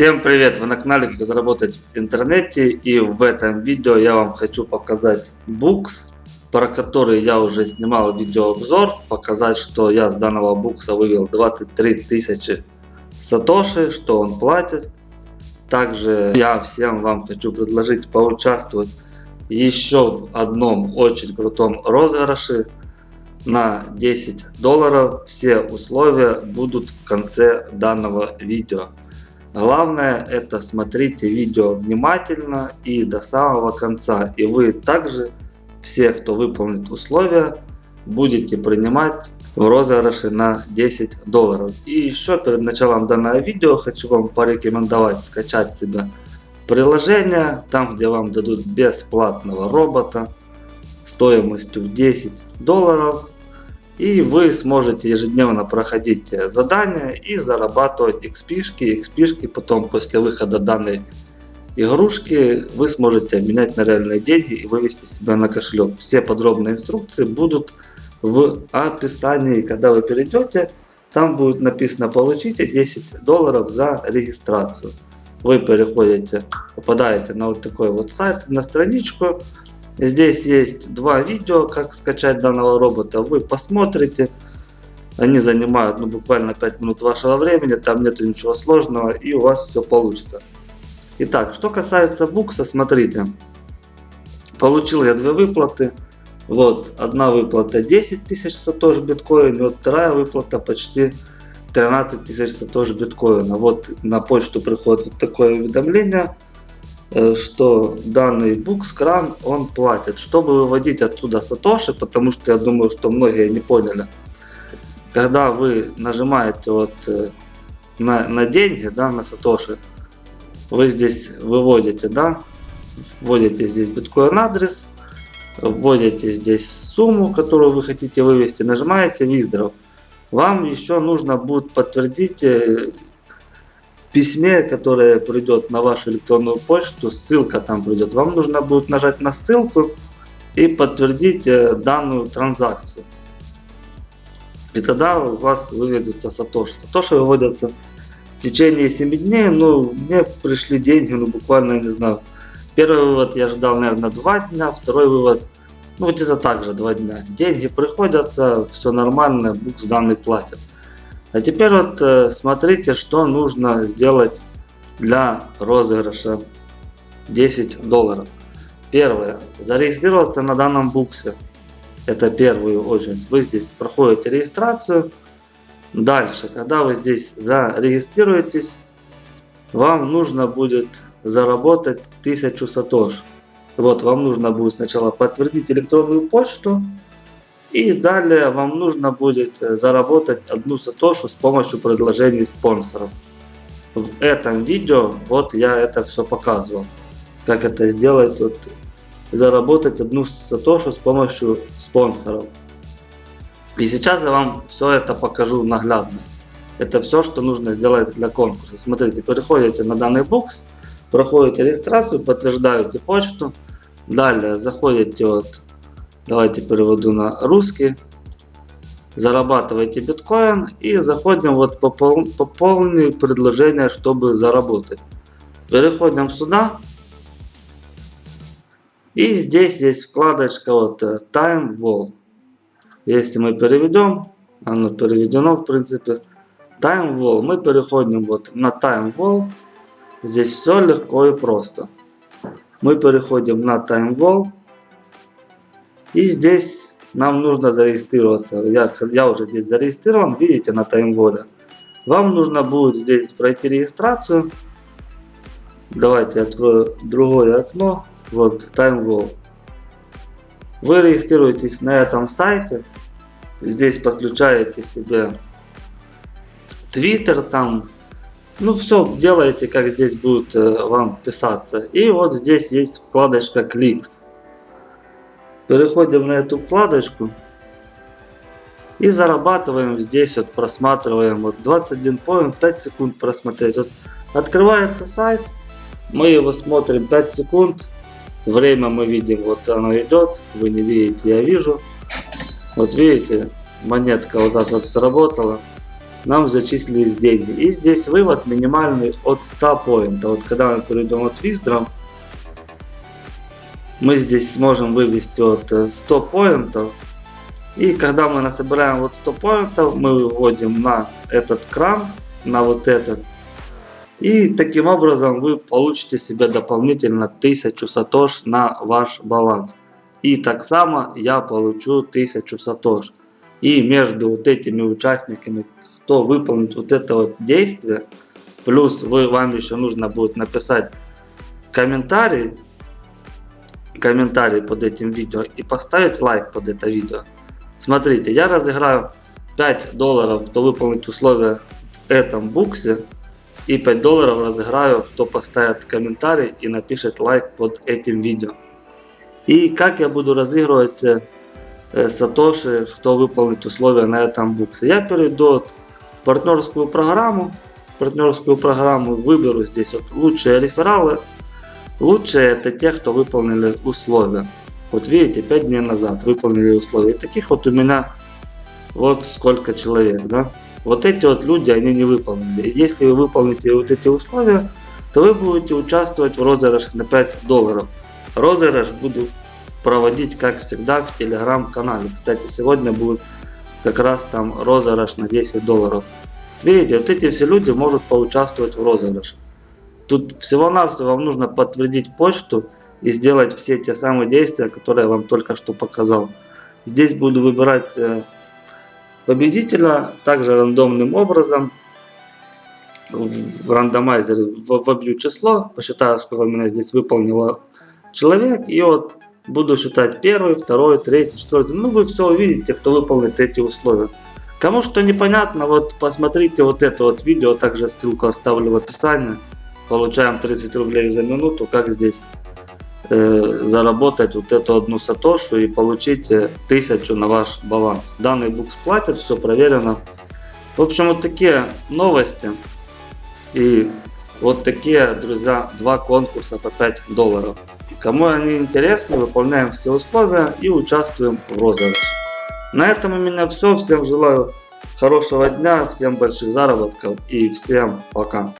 Всем привет! Вы на канале Как заработать в интернете и в этом видео я вам хочу показать букс, про который я уже снимал видеообзор, показать, что я с данного букса вывел 23 тысячи сатоши, что он платит. Также я всем вам хочу предложить поучаствовать еще в одном очень крутом розыгрыше на 10 долларов. Все условия будут в конце данного видео. Главное это смотрите видео внимательно и до самого конца. И вы также, все кто выполнит условия, будете принимать в розыгрыше на 10 долларов. И еще перед началом данного видео хочу вам порекомендовать скачать себе приложение, там где вам дадут бесплатного робота стоимостью в 10 долларов и вы сможете ежедневно проходить э, задания и зарабатывать XP. XP потом после выхода данной игрушки вы сможете обменять на реальные деньги и вывести себя на кошелек. Все подробные инструкции будут в описании. Когда вы перейдете, там будет написано получите 10 долларов за регистрацию. Вы переходите, попадаете на вот такой вот сайт, на страничку. Здесь есть два видео, как скачать данного робота. Вы посмотрите. Они занимают ну, буквально 5 минут вашего времени. Там нету ничего сложного и у вас все получится. Итак, что касается букса, смотрите. Получил я две выплаты. Вот, одна выплата 10 тысяч сатош биткоин, вот вторая выплата почти 13 тысяч сатош биткоина. Вот на почту приходит вот такое уведомление. Э, что данный букскран он платит. Чтобы выводить отсюда сатоши, потому что я думаю, что многие не поняли. Когда вы нажимаете вот э, на, на деньги, да, на сатоши, вы здесь выводите, да, вводите здесь биткоин адрес, вводите здесь сумму, которую вы хотите вывести, нажимаете withdraw. Вам еще нужно будет подтвердить э, письме, которое придет на вашу электронную почту, ссылка там придет, вам нужно будет нажать на ссылку и подтвердить э, данную транзакцию. И тогда у вас выведется Сатоши. Сатоши выводятся в течение 7 дней. Ну, мне пришли деньги, ну, буквально, я не знаю. Первый вывод я ждал, наверное, 2 дня. Второй вывод, ну, где-то так же 2 дня. Деньги приходятся, все нормально, букс данный платят. А теперь вот э, смотрите, что нужно сделать для розыгрыша 10 долларов. Первое. Зарегистрироваться на данном буксе. Это первую очередь. Вы здесь проходите регистрацию. Дальше, когда вы здесь зарегистрируетесь, вам нужно будет заработать 1000 сатош. Вот, вам нужно будет сначала подтвердить электронную почту, и далее вам нужно будет э, заработать одну сатошу с помощью предложений спонсоров. В этом видео вот я это все показывал. Как это сделать, вот, заработать одну сатошу с помощью спонсоров. И сейчас я вам все это покажу наглядно. Это все, что нужно сделать для конкурса. Смотрите, переходите на данный бокс, проходите регистрацию, подтверждаете почту. Далее заходите вот Давайте переведу на русский. Зарабатывайте биткоин и заходим вот по, пол, предложение, чтобы заработать. Переходим сюда. И здесь есть вкладочка вот э, Time Wall. Если мы переведем, оно переведено в принципе. Time Wall. Мы переходим вот на Time Wall. Здесь все легко и просто. Мы переходим на Time Wall. И здесь нам нужно зарегистрироваться. Я, я уже здесь зарегистрирован, видите, на таймволе. Вам нужно будет здесь пройти регистрацию. Давайте открою другое окно. Вот, TimeWall. Вы регистрируетесь на этом сайте. Здесь подключаете себе Twitter там. Ну все, делаете, как здесь будет э, вам писаться. И вот здесь есть вкладочка Clicks. Переходим на эту вкладочку. И зарабатываем здесь, вот просматриваем, вот 21 point, 5 секунд просмотреть. Вот открывается сайт, мы его смотрим 5 секунд, время мы видим, вот оно идет, вы не видите, я вижу. Вот видите, монетка вот так вот сработала. нам зачислились деньги. И здесь вывод минимальный от 100 поинтов. Вот когда мы перейдем от Виздром, мы здесь сможем вывести от 100 поинтов. И когда мы насобираем вот 100 поинтов, мы выводим на этот кран, на вот этот. И таким образом вы получите себе дополнительно 1000 сатош на ваш баланс. И так само я получу 1000 сатош. И между вот этими участниками, кто выполнит вот это вот действие, плюс вы, вам еще нужно будет написать комментарий, комментарий под этим видео и поставить лайк под это видео. Смотрите, я разыграю 5 долларов, кто выполнит условия в этом буксе. И 5 долларов разыграю, кто поставит комментарий и напишет лайк под этим видео. И как я буду разыгрывать э, сатоши, кто выполнит условия на этом буксе. Я перейду в партнерскую программу. Партнерскую программу выберу здесь вот лучшие рефералы. Лучшие это те, кто выполнили условия. Вот видите, 5 дней назад выполнили условия. И таких вот у меня вот сколько человек, да. Вот эти вот люди, они не выполнили. Если вы выполните вот эти условия, то вы будете участвовать в розыгрыше на 5 долларов. Розыгрыш буду проводить, как всегда, в телеграм-канале. Кстати, сегодня будет как раз там розыгрыш на 10 долларов. Видите, вот эти все люди могут поучаствовать в розыгрыше. Тут всего-навсего вам нужно подтвердить почту и сделать все те самые действия, которые я вам только что показал. Здесь буду выбирать э, победителя также рандомным образом в рандомайзере вобью число, посчитаю, сколько у меня здесь выполнило человек, и вот буду считать первый, второй, третий, четвертый. Ну, вы все увидите, кто выполнит эти условия. Кому что непонятно, вот посмотрите вот это вот видео, также ссылку оставлю в описании. Получаем 30 рублей за минуту, как здесь э, заработать вот эту одну сатошу и получить э, 1000 на ваш баланс. Данный букс платит, все проверено. В общем, вот такие новости. И вот такие, друзья, два конкурса по 5 долларов. Кому они интересны, выполняем все условия и участвуем в розыгрыше. На этом у меня все. Всем желаю хорошего дня, всем больших заработков и всем пока.